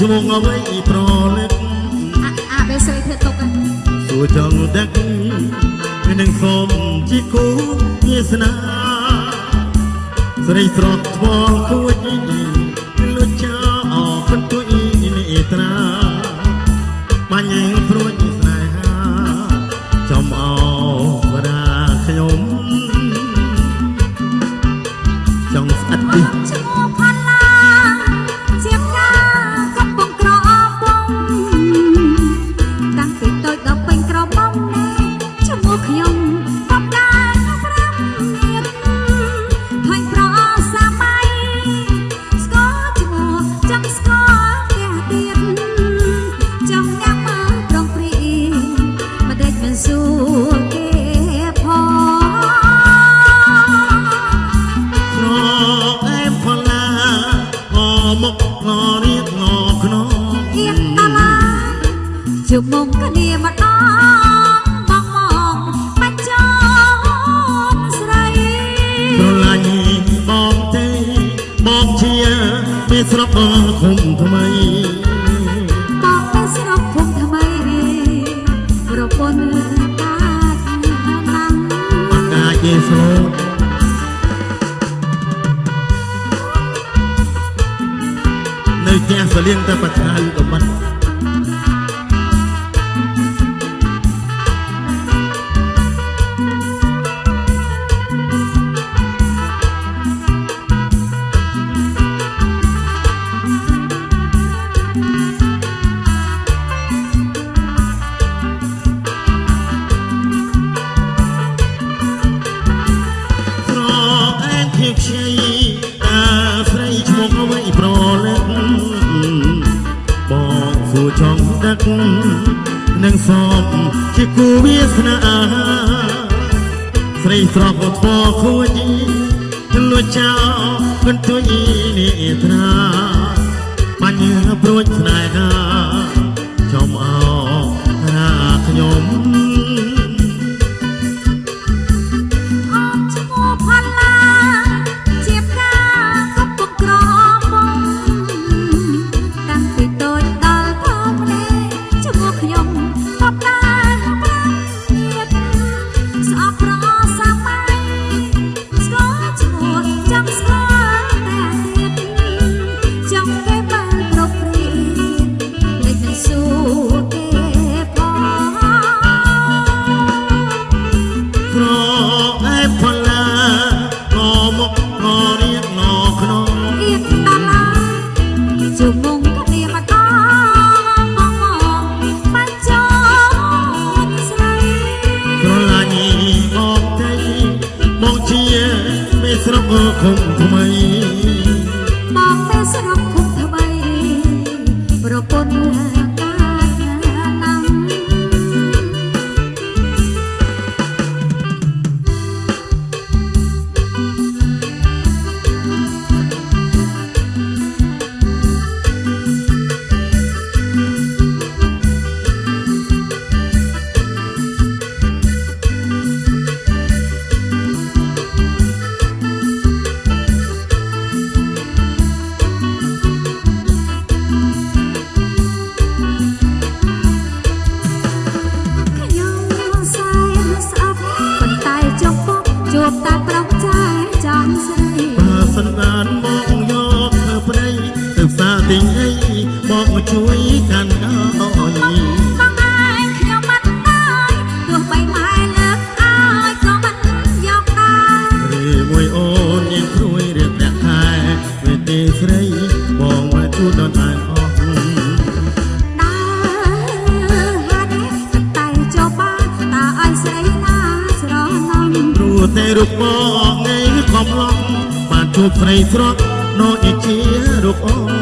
យងអ្វីប្រលឹកអាបេសេធ្វើទុកសួរចង់ដឹកវានឹងសូមជាគូវាសនាស្រីស្រស់ថ្មគួចលុចចាអពិនទុយនេត្រាបាញ់ព្រួយស្នេហាចំអវរាខ្ញុំចង់ស្អិតទីឈ្មោះផល្លា ស្រុកឃុំថ្មីតបទៅស្រុកឃុំថ្មីប្រពន្ធអាចណាំអាចជាស្រុកនៅផ្ទះសលៀងតែប្រខានក៏មិន សួរចង់ដឹកនឹងសពជាគូវាសនាស្រីស្រស់ក៏ពខួយជំនួចចោលគន្ទុយនេះត្រាបញ្ញព្រួយស្នេហា eu vou បានមកយកធ្វើព្រៃទៅផ្សារទិញអីមកជួយកាន់អូនស្រីបងមកជួបដល់តែអស់តែរូបបង ជួបព្រៃស្រក់នោះជារូបអូន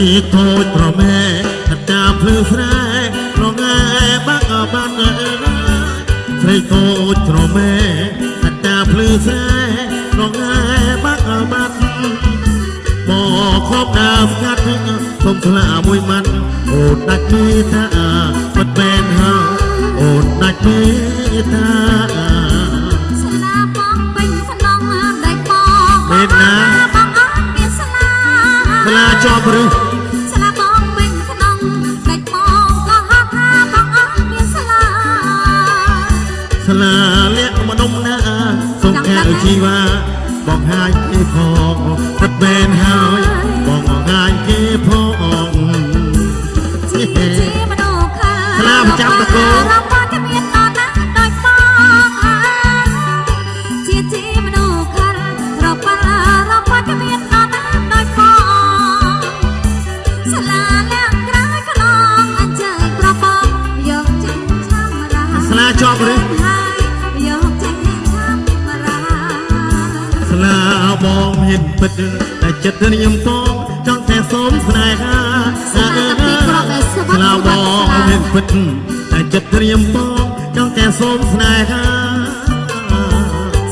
តូចប្រមែកតាភ្លឺស្រែរងឯបាក់បាត់អើយស្រីតូចប្រមែកតាភ្លឺស្រែរងឯបាក់បាត់មកខប់ដើមស្ងាត់សុំស្លាមួយម៉ាត់អូនដាច់មេត្តាមិនមែនហើយអូនដាច់មេត្តាស្លាបងពេញក្នុងដៃបងពេលណាបងអត់មានស្លាស្លាជាប់ឬស្ជីវ៉ាបងហាយគេផងពិតមែនហើយបងហាយគេផងជាមនុស្សខាស្លាប្រចាំតកោរបស់ជំនាញដល់ណាដោយផងជាជាមនុស្សខារបស់របស់ជំនាញដល់ណាដោយផងស្លាលាក់ក្រោយខ្លងអញ្ជើញប្របងយកចិត្តចាំរាស្លាជាប់ឬ ស្លាបងមានពិតតែចិត្តនាមផងចង់តែសូមស្នេហាស្លាបងមានពិតតែចិត្តនាមផងចង់តែសូមស្នេហា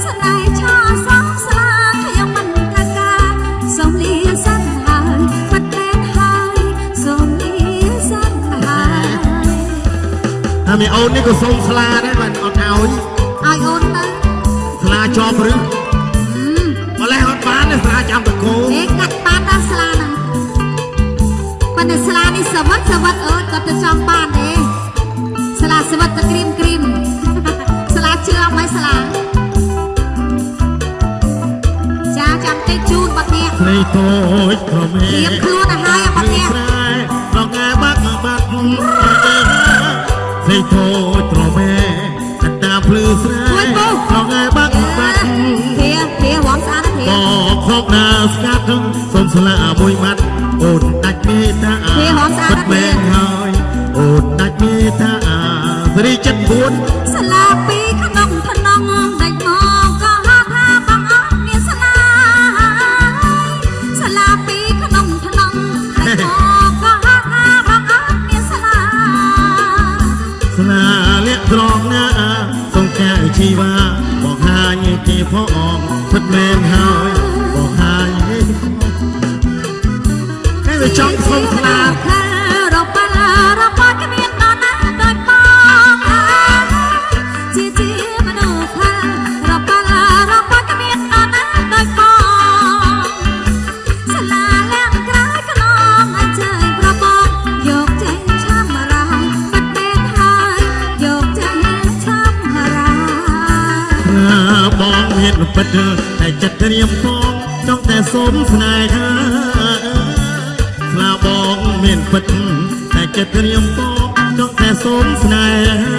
ស្នេហ៍ឆោសងស្លាខ្ញុំមិនត្រូវការសូមលាសិនហើយបាត់តែនហើយសូមលាសិនហើយតែមីអូននេះក៏សូមស្លាដែរបានអត់ឲ្យឲ្យអូនទៅស្លាជាប់ឬ ន្តែស្លានេះសវឹកសវឹកអើយគាត់ទៅចង់បានទេស្លាសវឹកទៅក្រៀមក្រៀមស្លាជឿអត់មិនស្លាចាចាំតិចជូនបាត់នេះស្រីតូចប្រមេត្រៀមខ្លួនឲ្យហើយបាត់នេះស្រែរងែបាក់បាត់ស្រីតូចប្រមេកតាភ្លឺស្រែ នស្លាពីក្នុងក្នុងដាច់មកក៏ហៅថាបងអត់មានស្លាស្លាពីក្នុងក្នុងដាច់មកក៏ហៅថាបងអត់មានស្លាស្នាលាក់ត្រង់ណាសូមកែជីវ៉ាបងហាញគេផងពិតមែនហើយបងហាញគេគេវាចង់សុំស្លា ពិតតែចិត្តត្រៀមផងចង់តែសុំស្នេហាស្លាបងមានពិតតែចិត្តត្រៀមផងចង់តែសុំស្នេហាស្នេហ៍